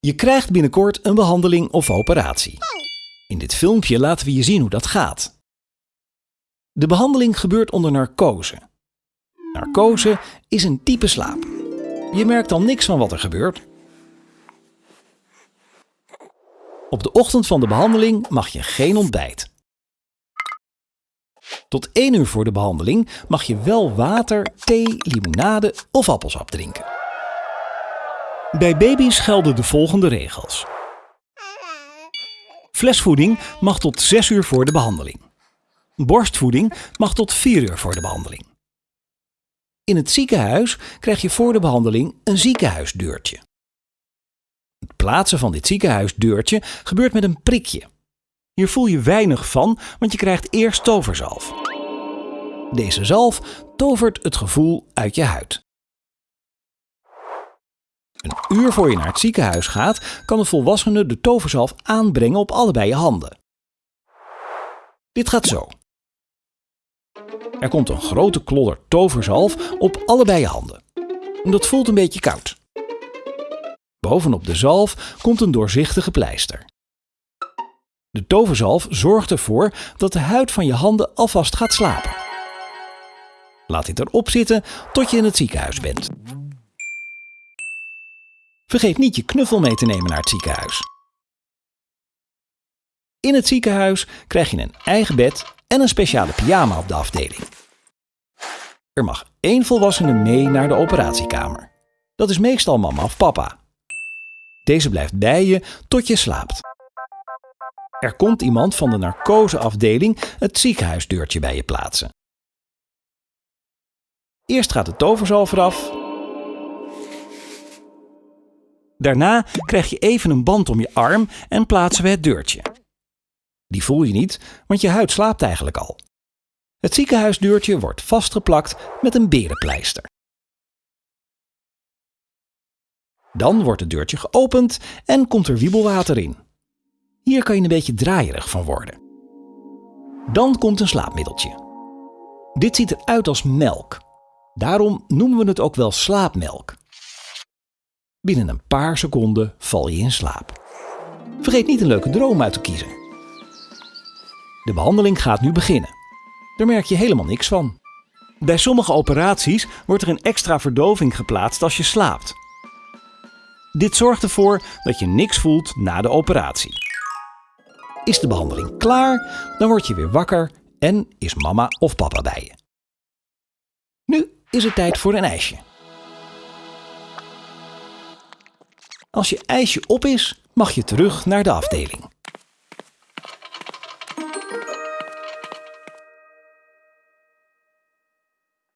Je krijgt binnenkort een behandeling of operatie. In dit filmpje laten we je zien hoe dat gaat. De behandeling gebeurt onder narcose. Narcose is een type slaap. Je merkt dan niks van wat er gebeurt. Op de ochtend van de behandeling mag je geen ontbijt. Tot 1 uur voor de behandeling mag je wel water, thee, limonade of appelsap drinken. Bij baby's gelden de volgende regels. Flesvoeding mag tot 6 uur voor de behandeling. Borstvoeding mag tot 4 uur voor de behandeling. In het ziekenhuis krijg je voor de behandeling een ziekenhuisdeurtje. Het plaatsen van dit ziekenhuisdeurtje gebeurt met een prikje. Hier voel je weinig van, want je krijgt eerst toverzalf. Deze zalf tovert het gevoel uit je huid. Een uur voor je naar het ziekenhuis gaat, kan de volwassene de toverzalf aanbrengen op allebei je handen. Dit gaat zo. Er komt een grote klodder toverzalf op allebei je handen. Dat voelt een beetje koud. Bovenop de zalf komt een doorzichtige pleister. De toverzalf zorgt ervoor dat de huid van je handen alvast gaat slapen. Laat dit erop zitten tot je in het ziekenhuis bent. Vergeet niet je knuffel mee te nemen naar het ziekenhuis. In het ziekenhuis krijg je een eigen bed en een speciale pyjama op de afdeling. Er mag één volwassene mee naar de operatiekamer. Dat is meestal mama of papa. Deze blijft bij je tot je slaapt. Er komt iemand van de narcoseafdeling het ziekenhuisdeurtje bij je plaatsen. Eerst gaat de toverzalf eraf. Daarna krijg je even een band om je arm en plaatsen we het deurtje. Die voel je niet, want je huid slaapt eigenlijk al. Het ziekenhuisdeurtje wordt vastgeplakt met een berenpleister. Dan wordt het deurtje geopend en komt er wiebelwater in. Hier kan je een beetje draaierig van worden. Dan komt een slaapmiddeltje. Dit ziet eruit als melk. Daarom noemen we het ook wel slaapmelk. Binnen een paar seconden val je in slaap. Vergeet niet een leuke droom uit te kiezen. De behandeling gaat nu beginnen. Daar merk je helemaal niks van. Bij sommige operaties wordt er een extra verdoving geplaatst als je slaapt. Dit zorgt ervoor dat je niks voelt na de operatie. Is de behandeling klaar, dan word je weer wakker en is mama of papa bij je. Nu is het tijd voor een ijsje. Als je ijsje op is, mag je terug naar de afdeling.